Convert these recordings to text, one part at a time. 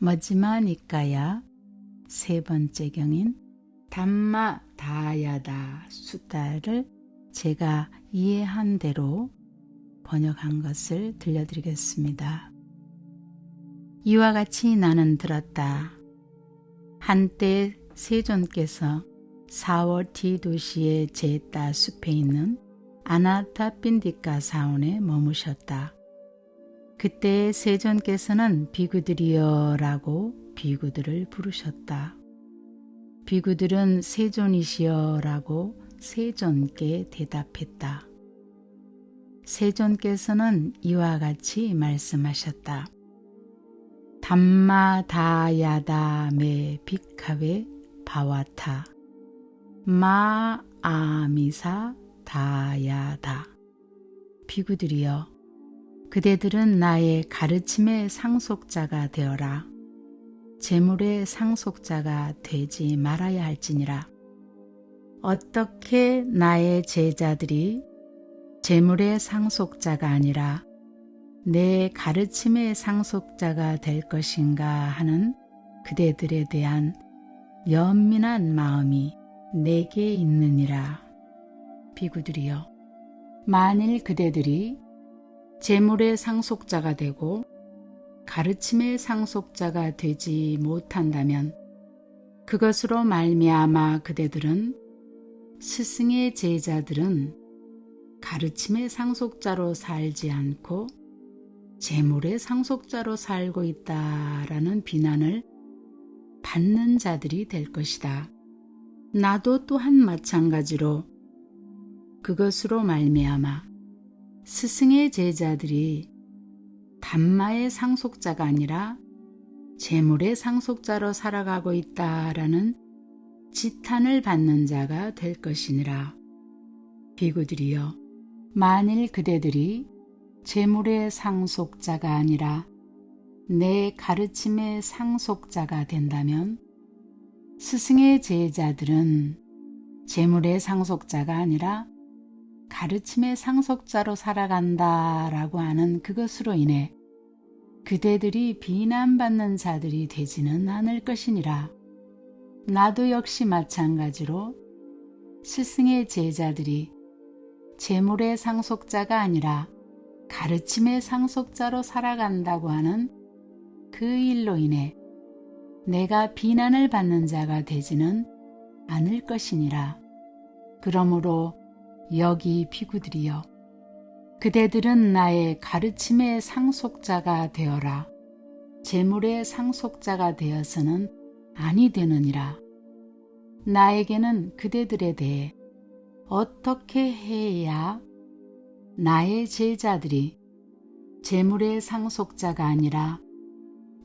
머지마니까야 세 번째 경인 담마 다야다 수다를 제가 이해한 대로 번역한 것을 들려드리겠습니다. 이와 같이 나는 들었다. 한때 세존께서 4월 뒤 도시의 제따 숲에 있는 아나타 빈디카 사원에 머무셨다. 그때 세존께서는 비구들이여 라고 비구들을 부르셨다. 비구들은 세존이시여 라고 세존께 대답했다. 세존께서는 이와 같이 말씀하셨다. Dhammadāyādā me bhikkhave bhavatha mā āmisa 다야다 비구들이여 그대들은 나의 가르침의 상속자가 되어라 재물의 상속자가 되지 말아야 할지니라 어떻게 나의 제자들이 재물의 상속자가 아니라 내 가르침의 상속자가 될 것인가 하는 그대들에 대한 연민한 마음이 내게 있느니라. 비구들이여, 만일 그대들이 재물의 상속자가 되고 가르침의 상속자가 되지 못한다면 그것으로 말미암아 그대들은 스승의 제자들은 가르침의 상속자로 살지 않고 재물의 상속자로 살고 있다라는 비난을 받는 자들이 될 것이다. 나도 또한 마찬가지로 그것으로 말미암아 스승의 제자들이 담마의 상속자가 아니라 재물의 상속자로 살아가고 있다라는 지탄을 받는 자가 될 것이니라. 비구들이여 만일 그대들이 재물의 상속자가 아니라 내 가르침의 상속자가 된다면 스승의 제자들은 재물의 상속자가 아니라 가르침의 상속자로 살아간다 라고 하는 그것으로 인해 그대들이 비난받는 자들이 되지는 않을 것이니라. 나도 역시 마찬가지로 스승의 제자들이 재물의 상속자가 아니라 가르침의 상속자로 살아간다고 하는 그 일로 인해 내가 비난을 받는 자가 되지는 않을 것이니라. 그러므로 여기 피구들이여 그대들은 나의 가르침의 상속자가 되어라. 재물의 상속자가 되어서는 아니 되느니라. 나에게는 그대들에 대해 어떻게 해야 나의 제자들이 재물의 상속자가 아니라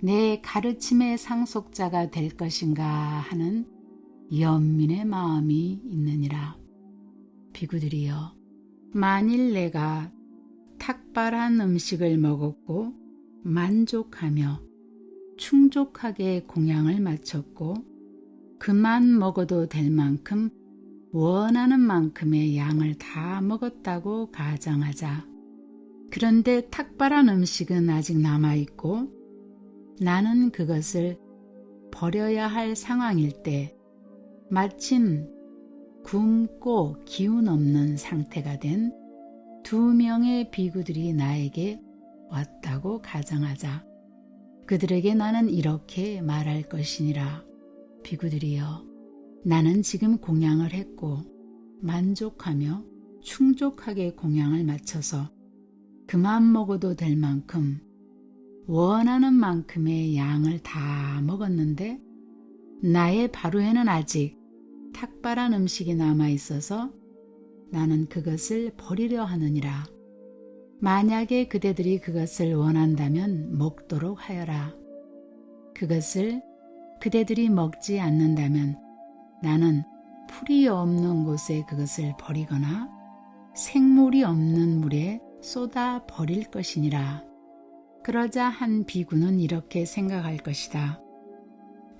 내 가르침의 상속자가 될 것인가 하는 연민의 마음이 있느니라. 비구들이여, 만일 내가 탁발한 음식을 먹었고 만족하며 충족하게 공양을 마쳤고 그만 먹어도 될 만큼 원하는 만큼의 양을 다 먹었다고 가정하자. 그런데 탁발한 음식은 아직 남아있고 나는 그것을 버려야 할 상황일 때 마침 굶고 기운 없는 상태가 된 두 명의 비구들이 나에게 왔다고 가정하자. 그들에게 나는 이렇게 말할 것이니라. 비구들이여. 나는 지금 공양을 했고 만족하며 충족하게 공양을 마쳐서 그만 먹어도 될 만큼 원하는 만큼의 양을 다 먹었는데 나의 바로에는 아직 탁발한 음식이 남아 있어서 나는 그것을 버리려 하느니라. 만약에 그대들이 그것을 원한다면 먹도록 하여라. 그것을 그대들이 먹지 않는다면 나는 풀이 없는 곳에 그것을 버리거나 생물이 없는 물에 쏟아 버릴 것이니라. 그러자 한 비구는 이렇게 생각할 것이다.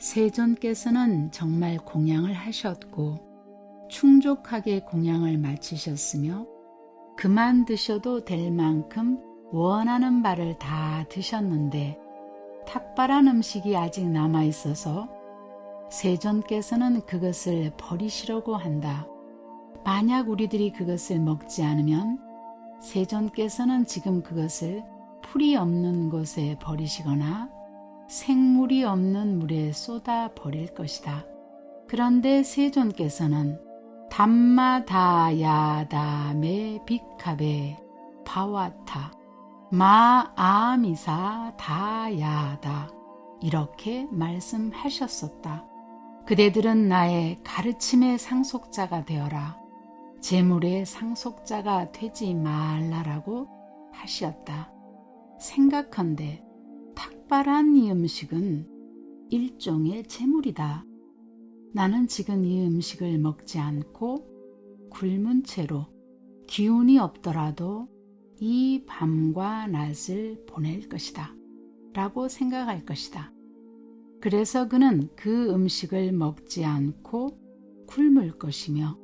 세존께서는 정말 공양을 하셨고 충족하게 공양을 마치셨으며 그만 드셔도 될 만큼 원하는 바를 다 드셨는데 탁발한 음식이 아직 남아 있어서 세존께서는 그것을 버리시려고 한다. 만약 우리들이 그것을 먹지 않으면 세존께서는 지금 그것을 풀이 없는 곳에 버리시거나 생물이 없는 물에 쏟아 버릴 것이다. 그런데 세존께서는 dhammadāyādā me bhikkhave bhavatha mā āmisadāyādā 이렇게 말씀하셨었다. 그대들은 나의 가르침의 상속자가 되어라. 재물의 상속자가 되지 말라라고 하시었다. 생각한데 탁발한 이 음식은 일종의 재물이다. 나는 지금 이 음식을 먹지 않고 굶은 채로 기운이 없더라도 이 밤과 낮을 보낼 것이다. 라고 생각할 것이다. 그래서 그는 그 음식을 먹지 않고 굶을 것이며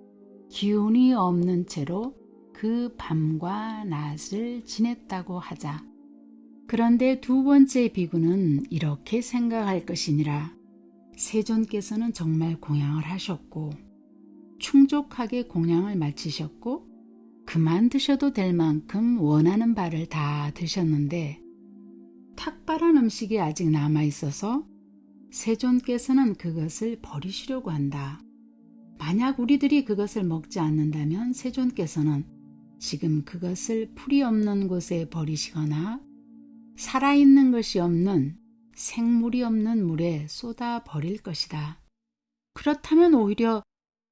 기운이 없는 채로 그 밤과 낮을 지냈다고 하자. 그런데 두 번째 비구는 이렇게 생각할 것이니라. 세존께서는 정말 공양을 하셨고 충족하게 공양을 마치셨고 그만 드셔도 될 만큼 원하는 바를 다 드셨는데 탁발한 음식이 아직 남아 있어서 세존께서는 그것을 버리시려고 한다. 만약 우리들이 그것을 먹지 않는다면 세존께서는 지금 그것을 풀이 없는 곳에 버리시거나 살아있는 것이 없는 생물이 없는 물에 쏟아 버릴 것이다. 그렇다면 오히려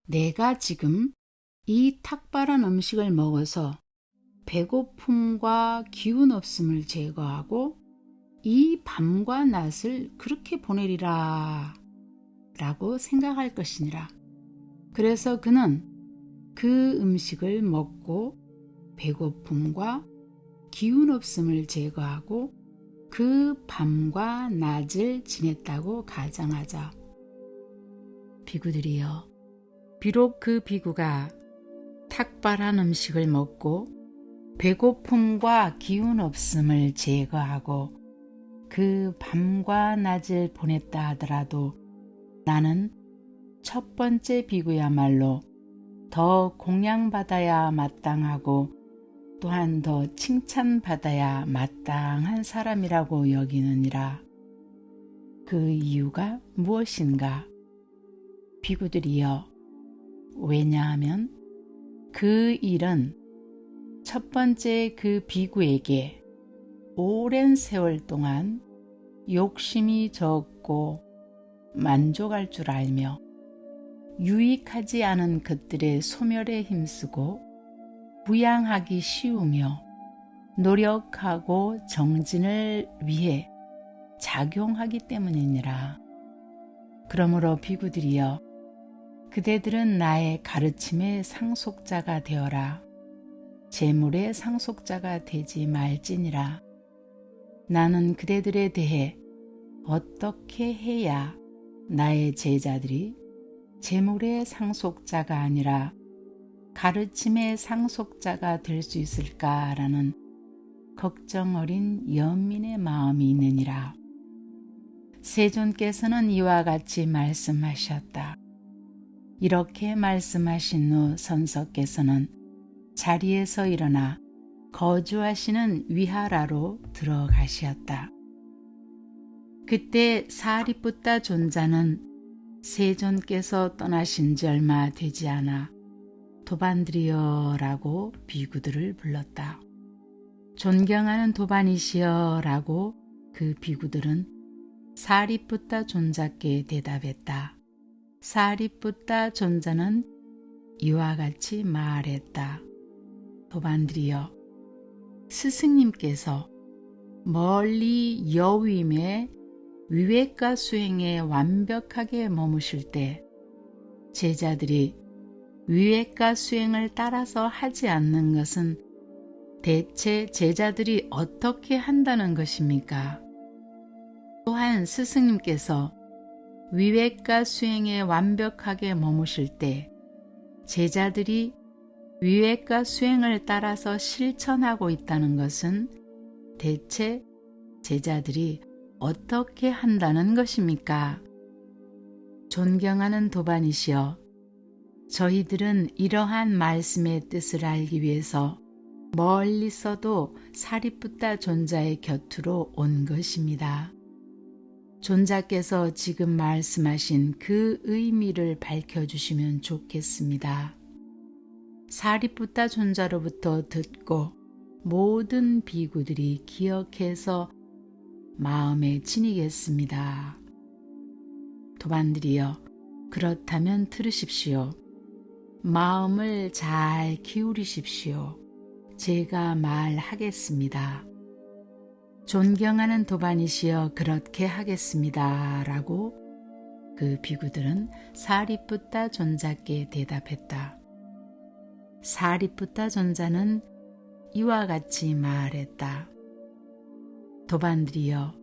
내가 지금 이 탁발한 음식을 먹어서 배고픔과 기운 없음을 제거하고 이 밤과 낮을 그렇게 보내리라 라고 생각할 것이니라. 그래서 그는 그 음식을 먹고 배고픔과 기운 없음을 제거하고 그 밤과 낮을 지냈다고 가정하자. 비구들이여, 비록 그 비구가 탁발한 음식을 먹고 배고픔과 기운 없음을 제거하고 그 밤과 낮을 보냈다 하더라도 나는 첫 번째 비구야말로 더 공양받아야 마땅하고 또한 더 칭찬받아야 마땅한 사람이라고 여기느니라. 그 이유가 무엇인가? 비구들이여. 왜냐하면 그 일은 첫 번째 그 비구에게 오랜 세월 동안 욕심이 적고 만족할 줄 알며 유익하지 않은 것들의 소멸에 힘쓰고 부양하기 쉬우며 노력하고 정진을 위해 작용하기 때문이니라. 그러므로 비구들이여 그대들은 나의 가르침의 상속자가 되어라. 재물의 상속자가 되지 말지니라. 나는 그대들에 대해 어떻게 해야 나의 제자들이 재물의 상속자가 아니라 가르침의 상속자가 될 수 있을까라는 걱정 어린 연민의 마음이 있느니라. 세존께서는 이와 같이 말씀하셨다. 이렇게 말씀하신 후 선석께서는 자리에서 일어나 거주하시는 위하라로 들어가시었다. 그때 사리붓다 존자는 세존께서 떠나신 지 얼마 되지 않아 도반드리어라고 비구들을 불렀다. 존경하는 도반이시여라고 그 비구들은 사리푸타 존자께 대답했다. 사리푸타 존자는 이와 같이 말했다. 도반드리어 스승님께서 멀리 여위임의 위외과 수행에 완벽하게 머무실 때 제자들이 위외과 수행을 따라서 하지 않는 것은 대체 제자들이 어떻게 한다는 것입니까? 또한 스승님께서 위외과 수행에 완벽하게 머무실 때 제자들이 위외과 수행을 따라서 실천하고 있다는 것은 대체 제자들이 어떻게 한다는 것입니까? 존경하는 도반이시여, 저희들은 이러한 말씀의 뜻을 알기 위해서 멀리서도 사리붓다 존자의 곁으로 온 것입니다. 존자께서 지금 말씀하신 그 의미를 밝혀주시면 좋겠습니다. 사리붓다 존자로부터 듣고 모든 비구들이 기억해서 마음에 지니겠습니다. 도반들이여 그렇다면 들으십시오. 마음을 잘 기울이십시오. 제가 말하겠습니다. 존경하는 도반이시여 그렇게 하겠습니다. 라고 그 비구들은 사리뿌따 존자께 대답했다. 사리뿌따 존자는 이와 같이 말했다. 도반들이여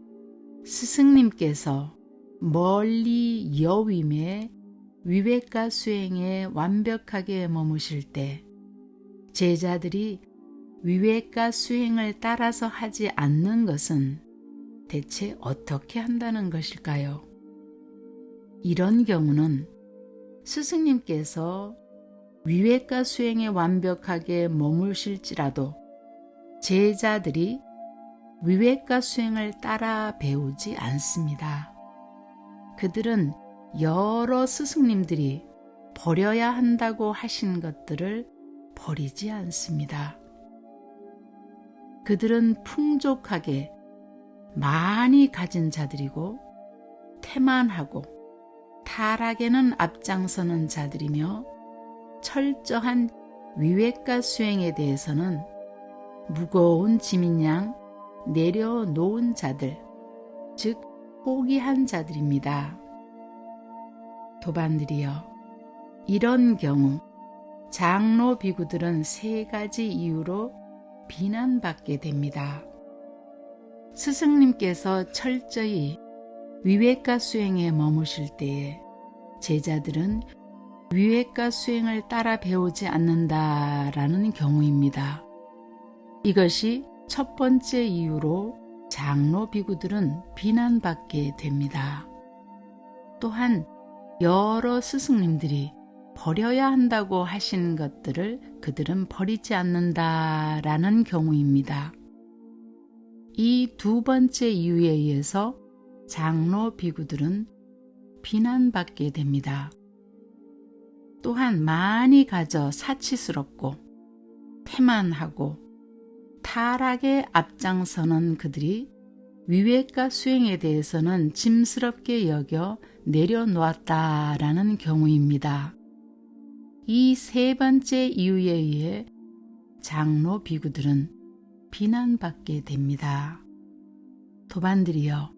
스승님께서 멀리 여위에 위백과 수행에 완벽하게 머무실 때 제자들이 위백과 수행을 따라서 하지 않는 것은 대체 어떻게 한다는 것일까요? 이런 경우는 스승님께서 위백과 수행에 완벽하게 머무실지라도 제자들이 위백과 수행을 따라 배우지 않습니다. 그들은 여러 스승님들이 버려야 한다고 하신 것들을 버리지 않습니다. 그들은 풍족하게 많이 가진 자들이고 태만하고 타락에는 앞장서는 자들이며 철저한 위획과 수행에 대해서는 무거운 짐인 양 내려놓은 자들, 즉 포기한 자들입니다. 도반들이여 이런 경우 장로 비구들은 세 가지 이유로 비난받게 됩니다. 스승님께서 철저히 위외과 수행에 머무실 때에 제자들은 위외과 수행을 따라 배우지 않는다라는 경우입니다. 이것이 첫 번째 이유로 장로 비구들은 비난받게 됩니다. 또한 여러 스승님들이 버려야 한다고 하신 것들을 그들은 버리지 않는다라는 경우입니다. 이 두 번째 이유에 의해서 장로 비구들은 비난받게 됩니다. 또한 많이 가져 사치스럽고 태만하고 타락에 앞장서는 그들이 위외과 수행에 대해서는 짐스럽게 여겨 내려놓았다라는 경우입니다. 이 세 번째 이유에 의해 장로 비구들은 비난받게 됩니다. 도반들이여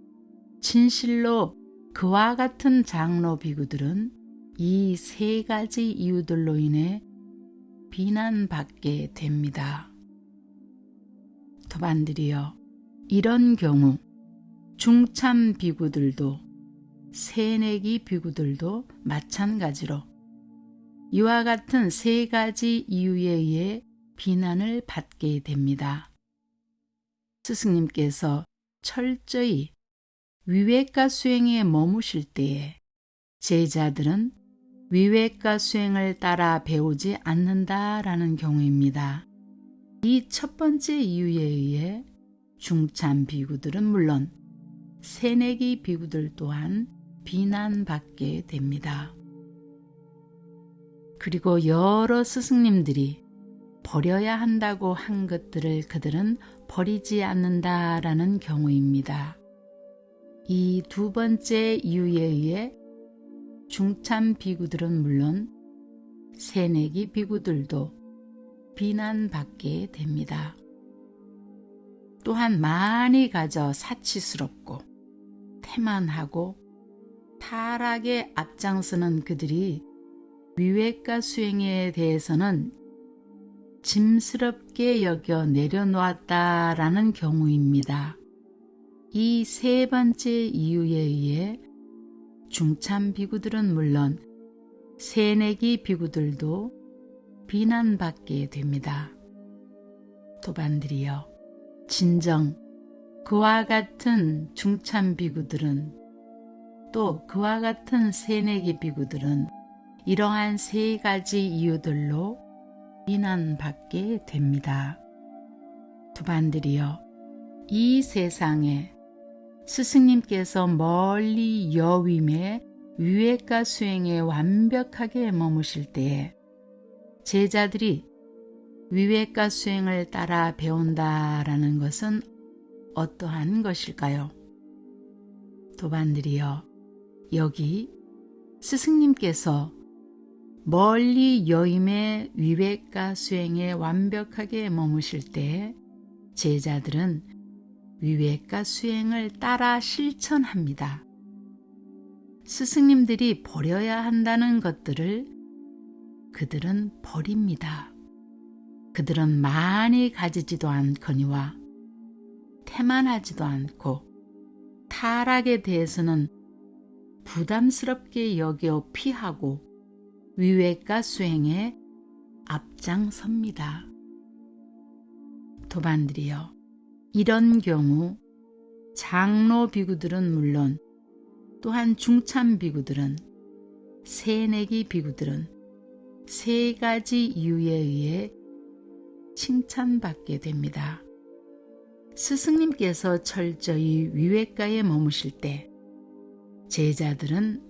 진실로 그와 같은 장로 비구들은 이 세 가지 이유들로 인해 비난받게 됩니다. 도반들이여 이런 경우 중참 비구들도 새내기 비구들도 마찬가지로 이와 같은 세 가지 이유에 의해 비난을 받게 됩니다. 스승님께서 철저히 위외과 수행에 머무실 때에 제자들은 위외과 수행을 따라 배우지 않는다라는 경우입니다. 이 첫 번째 이유에 의해 중참 비구들은 물론 새내기 비구들 또한 비난받게 됩니다. 그리고 여러 스승님들이 버려야 한다고 한 것들을 그들은 버리지 않는다라는 경우입니다. 이 두 번째 이유에 의해 중참 비구들은 물론 새내기 비구들도 비난받게 됩니다. 또한 많이 가져 사치스럽고 태만하고 타락에 앞장서는 그들이 위외과 수행에 대해서는 짐스럽게 여겨 내려놓았다라는 경우입니다. 이 세 번째 이유에 의해 중참 비구들은 물론 새내기 비구들도 비난받게 됩니다. 도반들이여 진정 그와 같은 중참 비구들은 또 그와 같은 새내기 비구들은 이러한 세 가지 이유들로 비난받게 됩니다. 두반들이여 이 세상에 스승님께서 멀리 여위에 위외과 수행에 완벽하게 머무실 때에 제자들이 위외과 수행을 따라 배운다라는 것은 어떠한 것일까요? 도반들이여 여기 스승님께서 멀리 여임의 위외과 수행에 완벽하게 머무실 때 제자들은 위외과 수행을 따라 실천합니다. 스승님들이 버려야 한다는 것들을 그들은 버립니다. 그들은 많이 가지지도 않거니와 태만하지도 않고 타락에 대해서는 부담스럽게 여겨 피하고 위외과 수행에 앞장섭니다. 도반들이여 이런 경우 장로 비구들은 물론 또한 중참 비구들은 새내기 비구들은 세 가지 이유에 의해 칭찬받게 됩니다. 스승님께서 철저히 위외가에 머무실 때 제자들은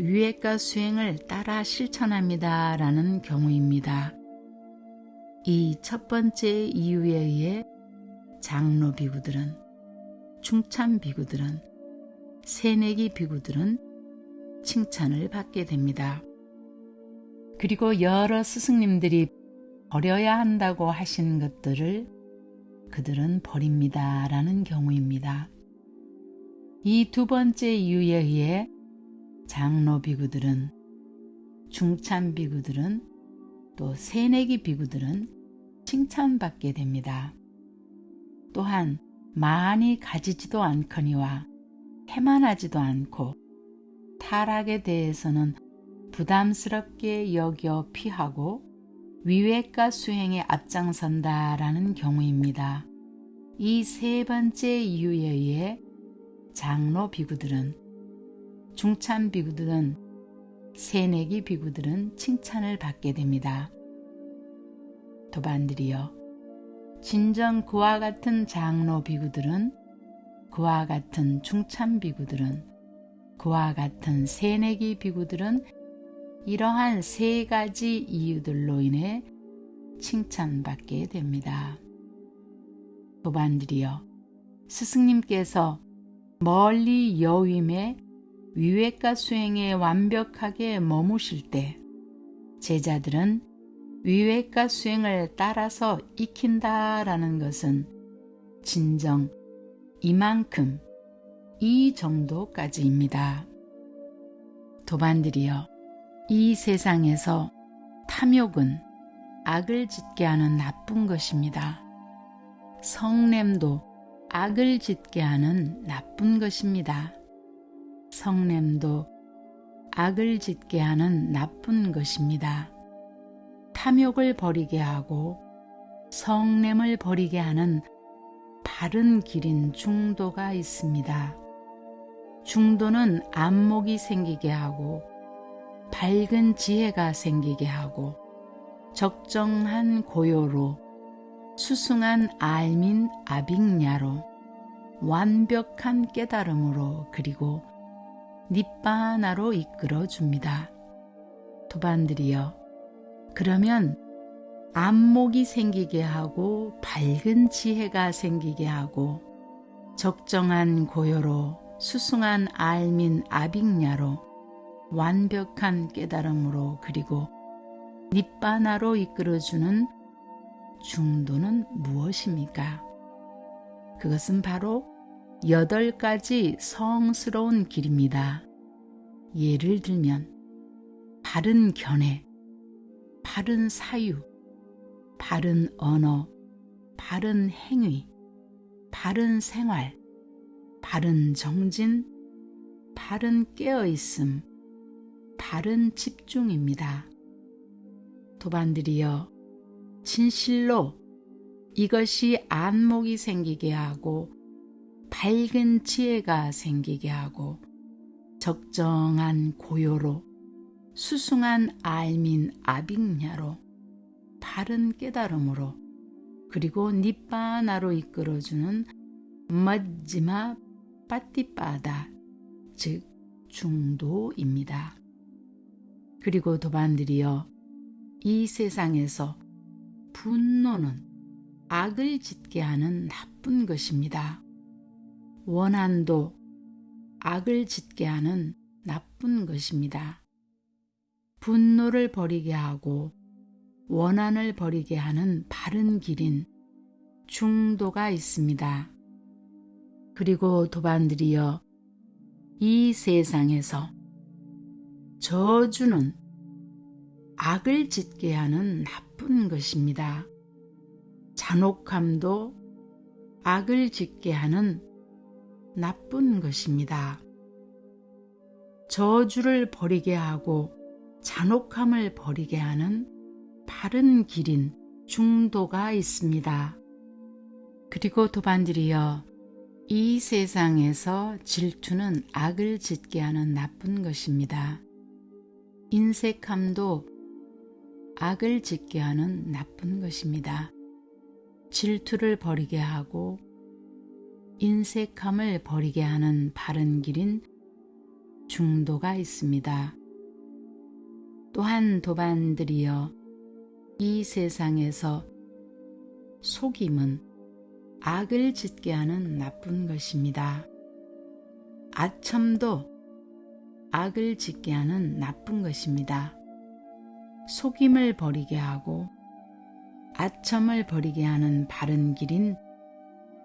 위외가 수행을 따라 실천합니다. 라는 경우입니다. 이 첫 번째 이유에 의해 장로 비구들은 중참 비구들은 새내기 비구들은 칭찬을 받게 됩니다. 그리고 여러 스승님들이 버려야 한다고 하신 것들을 그들은 버립니다. 라는 경우입니다. 이 두 번째 이유에 의해 장로 비구들은 중참 비구들은 또 새내기 비구들은 칭찬받게 됩니다. 또한 많이 가지지도 않거니와 해만하지도 않고 타락에 대해서는 부담스럽게 여겨 피하고 위외과 수행에 앞장선다라는 경우입니다. 이 세 번째 이유에 의해 장로 비구들은 중참 비구들은 새내기 비구들은 칭찬을 받게 됩니다. 도반들이여 진정 그와 같은 장로 비구들은 그와 같은 중참 비구들은 그와 같은 새내기 비구들은 이러한 세 가지 이유들로 인해 칭찬받게 됩니다. 도반들이여 스승님께서 멀리 여임에 위외과 수행에 완벽하게 머무실 때 제자들은 위외과 수행을 따라서 익힌다라는 것은 진정 이만큼 이 정도까지입니다. 도반들이여 이 세상에서 탐욕은 악을 짓게 하는 나쁜 것입니다. 성냄도 악을 짓게 하는 나쁜 것입니다. 성냄도 악을 짓게 하는 나쁜 것입니다. 탐욕을 버리게 하고 성냄을 버리게 하는 바른 길인 중도가 있습니다. 중도는 안목이 생기게 하고 밝은 지혜가 생기게 하고 적정한 고요로 수승한 알민 아빅야로 완벽한 깨달음으로 그리고 닛바나로 이끌어 줍니다. 도반들이여 그러면 안목이 생기게 하고 밝은 지혜가 생기게 하고 적정한 고요로 수승한 알민 아빅야로 완벽한 깨달음으로 그리고 닛바나로 이끌어주는 중도는 무엇입니까? 그것은 바로 여덟 가지 성스러운 길입니다. 예를 들면 바른 견해, 바른 사유, 바른 언어, 바른 행위, 바른 생활, 바른 정진, 바른 깨어있음, 바른 집중입니다. 도반들이여 진실로 이것이 안목이 생기게 하고 밝은 지혜가 생기게 하고 적정한 고요로 수승한 알민 아빅냐로 바른 깨달음으로 그리고 니빠나로 이끌어주는 마지마 빠띠빠다 즉 중도입니다. 그리고 도반들이여 이 세상에서 분노는 악을 짓게 하는 나쁜 것입니다. 원한도 악을 짓게 하는 나쁜 것입니다. 분노를 버리게 하고 원한을 버리게 하는 바른 길인 중도가 있습니다. 그리고 도반들이여 이 세상에서 저주는 악을 짓게 하는 나쁜 것입니다. 잔혹함도 악을 짓게 하는 나쁜 것입니다. 저주를 버리게 하고 잔혹함을 버리게 하는 바른 길인 중도가 있습니다. 그리고 도반들이여 이 세상에서 질투는 악을 짓게 하는 나쁜 것입니다. 인색함도 악을 짓게 하는 나쁜 것입니다. 질투를 버리게 하고 인색함을 버리게 하는 바른 길인 중도가 있습니다. 또한 도반들이여 이 세상에서 속임은 악을 짓게 하는 나쁜 것입니다. 아첨도 악을 짓게 하는 나쁜 것입니다. 속임을 버리게 하고 아첨을 버리게 하는 바른 길인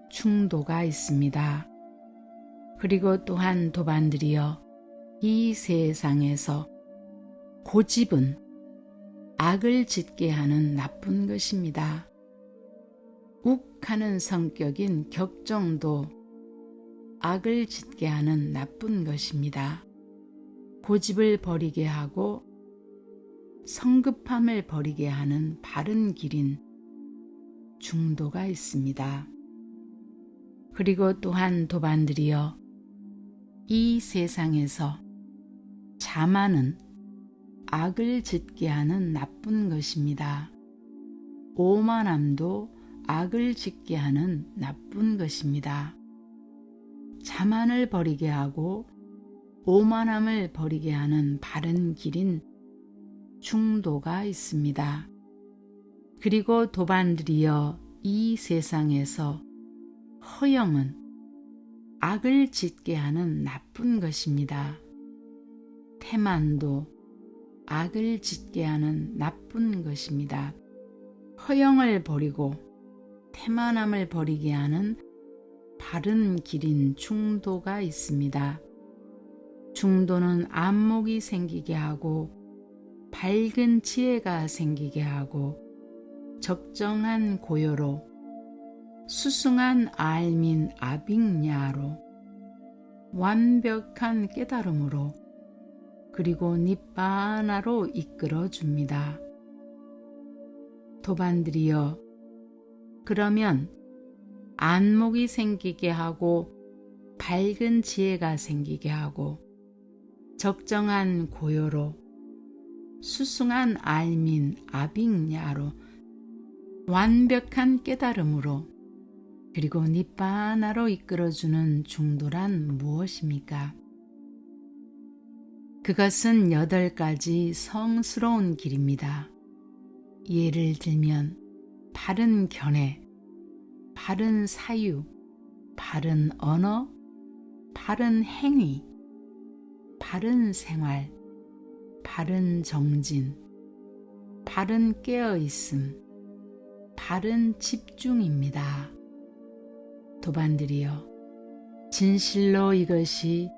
충도가 있습니다. 그리고 또한 도반들이여 이 세상에서 고집은 악을 짓게 하는 나쁜 것입니다. 욱하는 성격인 격정도 악을 짓게 하는 나쁜 것입니다. 고집을 버리게 하고 성급함을 버리게 하는 바른 길인 중도가 있습니다. 그리고 또한 도반들이여 이 세상에서 자만은 악을 짓게 하는 나쁜 것입니다. 오만함도 악을 짓게 하는 나쁜 것입니다. 자만을 버리게 하고 오만함을 버리게 하는 바른 길인 중도가 있습니다. 그리고 도반들이여 이 세상에서 허영은 악을 짓게 하는 나쁜 것입니다. 태만도 악을 짓게 하는 나쁜 것입니다. 허영을 버리고 태만함을 버리게 하는 바른 길인 중도가 있습니다. 중도는 안목이 생기게 하고 밝은 지혜가 생기게 하고 적정한 고요로 수승한 알민 아빅야로 완벽한 깨달음으로 그리고 니바나로 이끌어 줍니다. 도반들이여 그러면 안목이 생기게 하고 밝은 지혜가 생기게 하고 적정한 고요로 수승한 알민 아빅야로 완벽한 깨달음으로 그리고 니바나로 이끌어주는 중도란 무엇입니까? 그것은 여덟 가지 성스러운 길입니다. 예를 들면 바른 견해, 바른 사유, 바른 언어, 바른 행위, 바른 생활, 바른 정진, 바른 깨어있음, 바른 집중입니다. 도반들이여, 진실로 이것이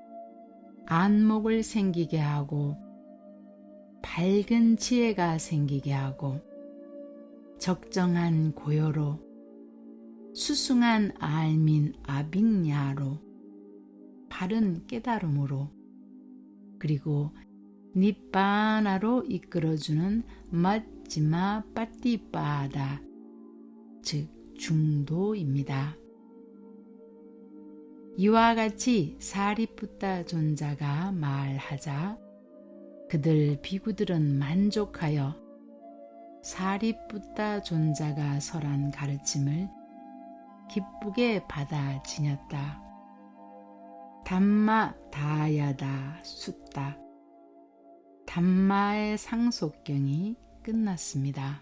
안목을 생기게 하고 밝은 지혜가 생기게 하고 적정한 고요로 수승한 알민 아빅야로 바른 깨달음으로 그리고 니빠나로 이끌어주는 마지마 빠띠빠다 즉 중도입니다. 이와 같이 사리푸타 존자가 말하자 그들 비구들은 만족하여 사리푸타 존자가 설한 가르침을 기쁘게 받아 지녔다. 담마 다야다 숫다. 담마의 상속경이 끝났습니다.